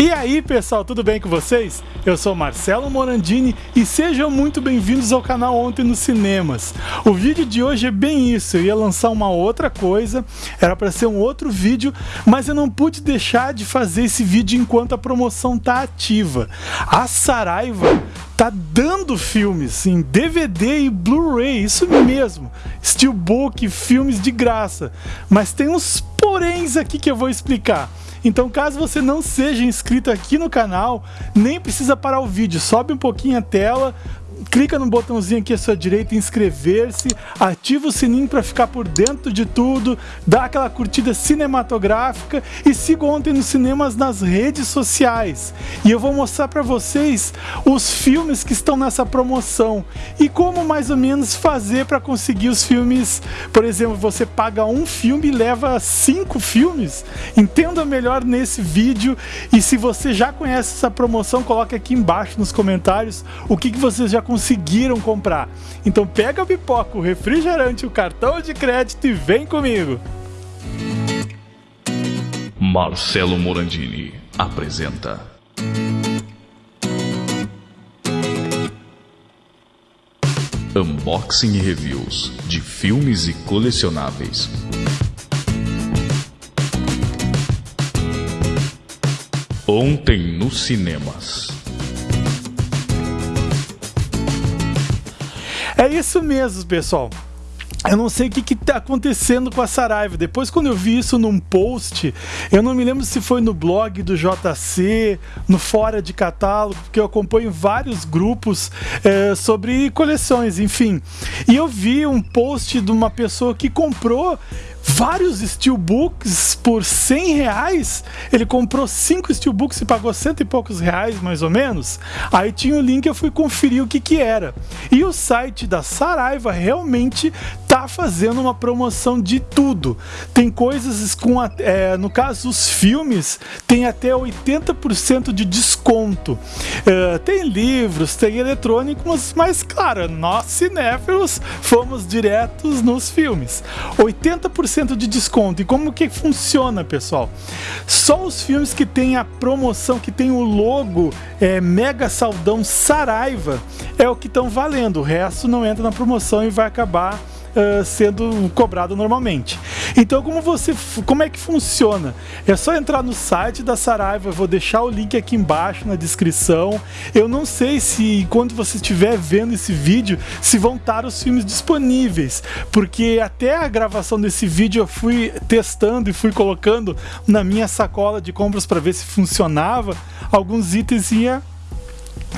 E aí pessoal, tudo bem com vocês? Eu sou Marcelo Morandini e sejam muito bem-vindos ao canal Ontem nos Cinemas. O vídeo de hoje é bem isso, eu ia lançar uma outra coisa, era para ser um outro vídeo, mas eu não pude deixar de fazer esse vídeo enquanto a promoção tá ativa. A Saraiva tá dando filmes em DVD e Blu-ray, isso mesmo, Steelbook, filmes de graça, mas tem uns poréns aqui que eu vou explicar. Então caso você não seja inscrito aqui no canal, nem precisa parar o vídeo, sobe um pouquinho a tela, clica no botãozinho aqui à sua direita inscrever-se, ativa o sininho para ficar por dentro de tudo, dá aquela curtida cinematográfica e siga ontem nos cinemas nas redes sociais. E eu vou mostrar para vocês os filmes que estão nessa promoção e como mais ou menos fazer para conseguir os filmes. Por exemplo, você paga um filme e leva cinco filmes. Entenda melhor nesse vídeo e se você já conhece essa promoção, coloque aqui embaixo nos comentários o que, que vocês já conseguiram comprar. Então pega a pipoca, o refrigerante, o cartão de crédito e vem comigo. Marcelo Morandini apresenta. Unboxing e reviews de filmes e colecionáveis. Ontem nos cinemas. É isso mesmo, pessoal. Eu não sei o que está acontecendo com a Saraiva. Depois, quando eu vi isso num post, eu não me lembro se foi no blog do JC, no Fora de Catálogo, porque eu acompanho vários grupos é, sobre coleções, enfim. E eu vi um post de uma pessoa que comprou vários steelbooks por 100 reais. Ele comprou cinco steelbooks e pagou cento e poucos reais, mais ou menos. Aí tinha o link, eu fui conferir o que que era. E o site da Saraiva realmente tá fazendo uma promoção de tudo. Tem coisas com, é, no caso, os filmes tem até 80% de desconto. É, tem livros, tem eletrônicos, mas claro, nós cinéfilos fomos diretos nos filmes. 80% 10% de desconto. E como que funciona, pessoal? Só os filmes que tem a promoção, que tem o logo é, Mega Saldão Saraiva, é o que estão valendo. O resto não entra na promoção e vai acabar uh, sendo cobrado normalmente. Então, como você, como é que funciona? É só entrar no site da Saraiva, vou deixar o link aqui embaixo na descrição. Eu não sei se quando você estiver vendo esse vídeo, se vão estar os filmes disponíveis, porque até a gravação desse vídeo eu fui testando e fui colocando na minha sacola de compras para ver se funcionava. Alguns itens ia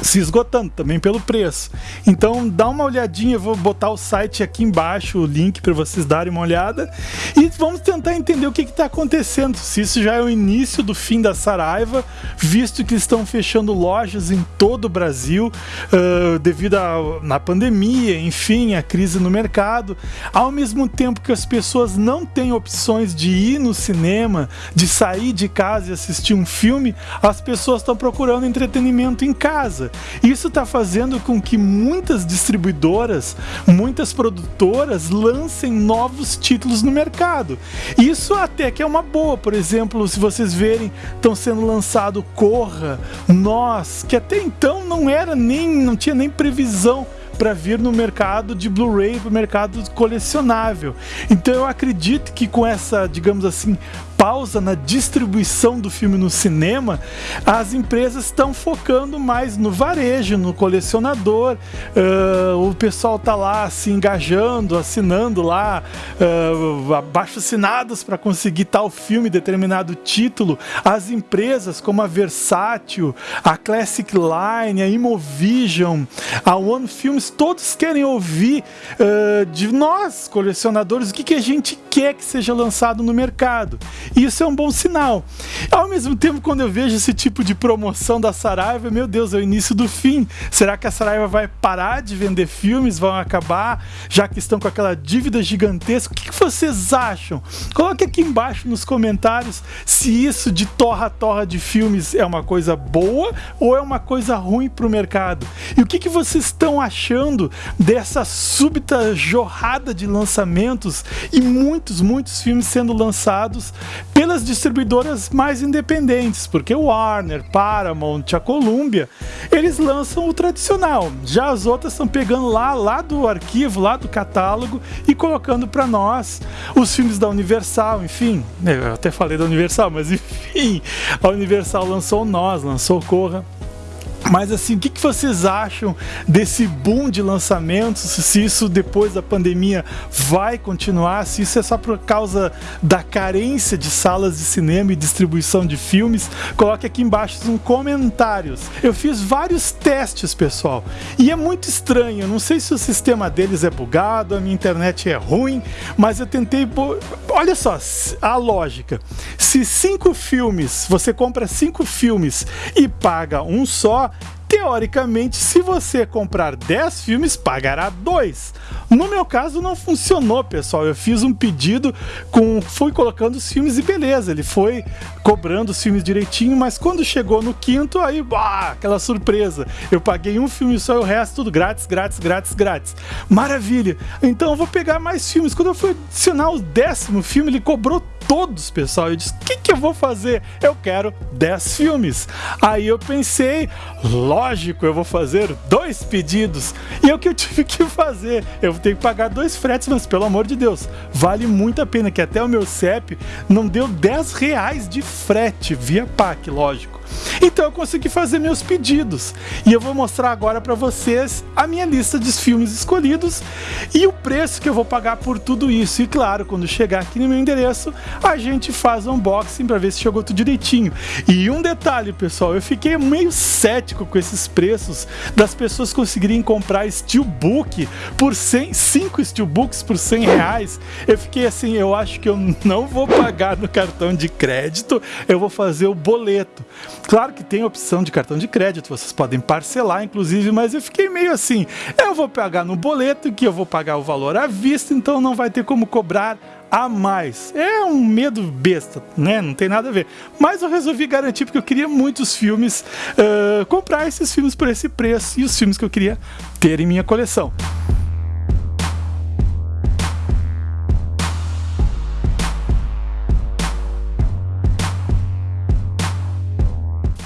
se esgotando também pelo preço. Então dá uma olhadinha, eu vou botar o site aqui embaixo, o link para vocês darem uma olhada. E vamos tentar entender o que está acontecendo, se isso já é o início do fim da Saraiva, visto que estão fechando lojas em todo o Brasil uh, devido à pandemia, enfim, a crise no mercado, ao mesmo tempo que as pessoas não têm opções de ir no cinema, de sair de casa e assistir um filme, as pessoas estão procurando entretenimento em casa Isso está fazendo com que muitas distribuidoras, muitas produtoras lancem novos títulos no mercado. Isso até que é uma boa, por exemplo, se vocês verem, estão sendo lançado Corra, Nós, que até então não era nem, não tinha nem previsão para vir no mercado de Blu-ray, para o mercado colecionável. Então eu acredito que com essa, digamos assim, pausa na distribuição do filme no cinema, as empresas estão focando mais no varejo, no colecionador. Uh, o pessoal tá lá se engajando, assinando lá uh, abaixo assinados para conseguir tal filme, determinado título. As empresas como a Versátil, a Classic Line, a Imovision, a One Films, todos querem ouvir uh, de nós, colecionadores, o que, que a gente quer que seja lançado no mercado. Isso é um bom sinal. Ao mesmo tempo, quando eu vejo esse tipo de promoção da Saraiva, meu Deus, é o início do fim. Será que a Saraiva vai parar de vender filmes? Vão acabar? Já que estão com aquela dívida gigantesca? O que vocês acham? Coloque aqui embaixo nos comentários se isso de torra-torra de filmes é uma coisa boa ou é uma coisa ruim para o mercado. E o que, que vocês estão achando dessa súbita jorrada de lançamentos e muitos, muitos filmes sendo lançados pelas distribuidoras mais independentes, porque Warner, Paramount, a Columbia, eles lançam o tradicional. Já as outras estão pegando lá, lá do arquivo, lá do catálogo e colocando para nós os filmes da Universal, enfim. Eu até falei da Universal, mas enfim, a Universal lançou Nós, lançou Corra. Mas assim, o que, vocês acham desse boom de lançamentos? Se isso depois da pandemia vai continuar? Se isso é só por causa da carência de salas de cinema e distribuição de filmes? Coloque aqui embaixo nos comentários. Eu fiz vários testes, pessoal, e é muito estranho. Não sei se o sistema deles é bugado, a minha internet é ruim, mas eu tentei. Olha só a lógica. Se cinco filmes, você compra cinco filmes e paga um só, teoricamente, se você comprar 10 filmes, pagará 2. No meu caso, não funcionou, pessoal. Eu fiz um pedido, com, fui colocando os filmes e beleza, ele foi cobrando os filmes direitinho, mas quando chegou no quinto, aí, bah, aquela surpresa. Eu paguei um filme só e o resto tudo grátis, grátis, grátis, grátis. Maravilha! Então eu vou pegar mais filmes. Quando eu fui adicionar o décimo filme, ele cobrou todos, pessoal. Eu disse: o que, que eu vou fazer? Eu quero 10 filmes. Aí eu pensei, lógico, eu vou fazer dois pedidos. E é o que eu tive que fazer. Eu vou ter que pagar dois fretes, mas pelo amor de Deus, vale muito a pena, que até o meu CEP não deu 10 reais de frete via PAC, lógico. Então eu consegui fazer meus pedidos e eu vou mostrar agora para vocês a minha lista de filmes escolhidos e o preço que eu vou pagar por tudo isso. E claro, quando chegar aqui no meu endereço, a gente faz unboxing para ver se chegou tudo direitinho. E um detalhe, pessoal, eu fiquei meio cético com esses preços das pessoas conseguirem comprar steelbook por 100, 5 steelbooks por 100 reais. Eu fiquei assim, eu acho que eu não vou pagar no cartão de crédito, eu vou fazer o boleto. Claro que tem opção de cartão de crédito, vocês podem parcelar, inclusive, mas eu fiquei meio assim: eu vou pagar no boleto, que eu vou pagar o valor à vista, então não vai ter como cobrar a mais. É um medo besta, né? Não tem nada a ver. Mas eu resolvi garantir porque eu queria muitos filmes, uh, comprar esses filmes por esse preço e os filmes que eu queria ter em minha coleção.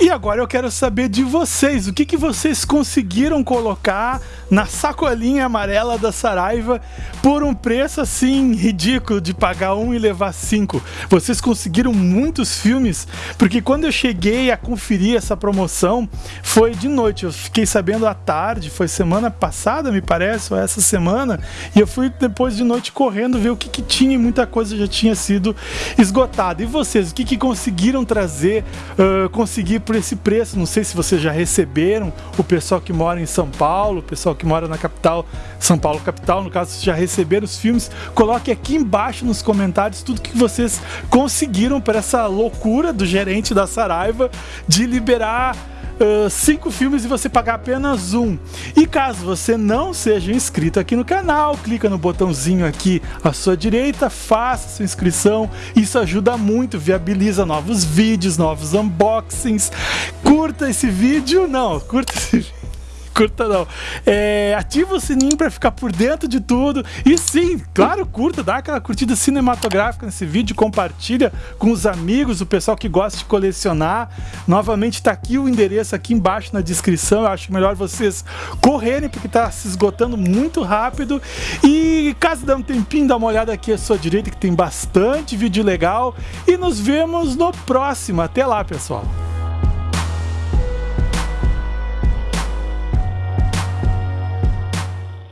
E agora eu quero saber de vocês, o que, que vocês conseguiram colocar na sacolinha amarela da Saraiva por um preço assim ridículo de pagar um e levar cinco. Vocês conseguiram muitos filmes, porque quando eu cheguei a conferir essa promoção foi de noite. Eu fiquei sabendo à tarde, foi semana passada, me parece, ou essa semana, e eu fui depois de noite correndo ver o que, que tinha e muita coisa já tinha sido esgotada. E vocês, o que, que conseguiram trazer, uh, conseguir por esse preço. Não sei se vocês já receberam, o pessoal que mora em São Paulo, o pessoal que mora na capital, São Paulo capital, no caso, já receberam os filmes. Coloque aqui embaixo nos comentários tudo que vocês conseguiram para essa loucura do gerente da Saraiva de liberar uh, cinco filmes e você pagar apenas um. E caso você não seja inscrito aqui no canal, clica no botãozinho aqui à sua direita, faça sua inscrição. Isso ajuda muito, viabiliza novos vídeos, novos unboxings. Curta esse vídeo, não, curta esse vídeo curta não. É, ativa o sininho para ficar por dentro de tudo. E sim, claro, curta, dá aquela curtida cinematográfica nesse vídeo, compartilha com os amigos, o pessoal que gosta de colecionar. Novamente está aqui o endereço aqui embaixo na descrição. Eu acho melhor vocês correrem porque está se esgotando muito rápido. E caso dê um tempinho, dá uma olhada aqui à sua direita que tem bastante vídeo legal. E nos vemos no próximo. Até lá, pessoal.